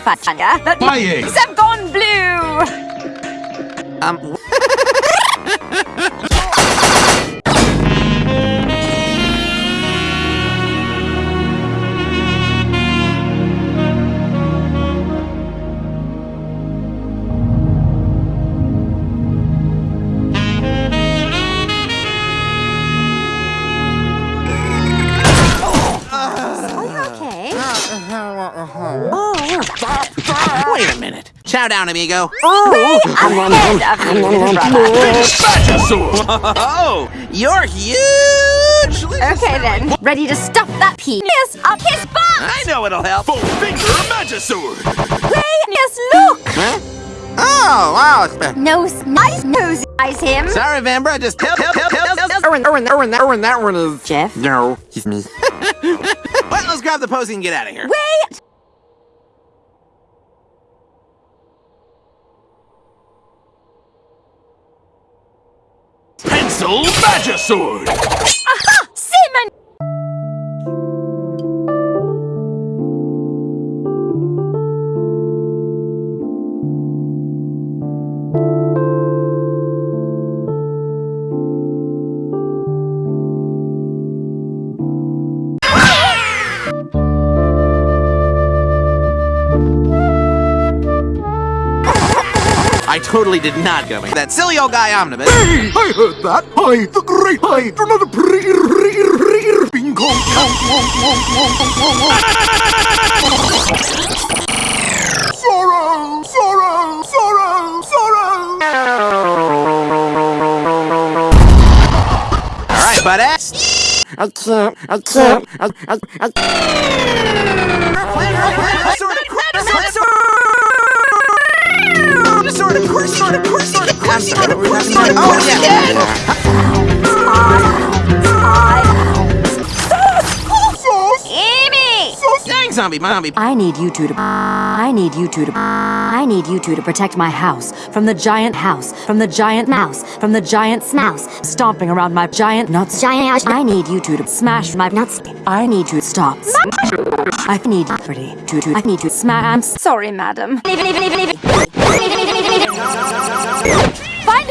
Fachanga. But My egg. have gone blue. Um, Oh, wait a minute. Chow down, amigo. oh, ahead of you, little brother. Badgersaur! Oh, you're huge! Okay then, ready to stuff that penis up his butt. I know it'll help. Full finger Magisword! Yes, look. Huh? Oh, wow. it's- Nose, nice nose, eyes him. Sorry, Vambre, just help, help, help, help, help. Erwin, Erwin, Erwin, that, Erwin, that one is... Jeff. No, he's me. Well, let's grab the posy and get out of here. Wait. Pencil Magisword! I totally did not go in. That silly old guy omnibus. Hey, I heard that! I, the great I, do not pre re re Bing Kong Sorrow! Sorrow! Sorrow! Sorrow! All right, bud ass. I can't. I can't. I, I, I... Oh, yeah. Dang, zombie, zombie. I need you two to. I need you two to. I need you two to protect my house from the giant house, from the giant mouse, from the giant mouse stomping around my giant nuts. Giant. I need you two to smash my nuts. I need you to stop. I need pretty to. I need to smash. Sorry, madam. Find a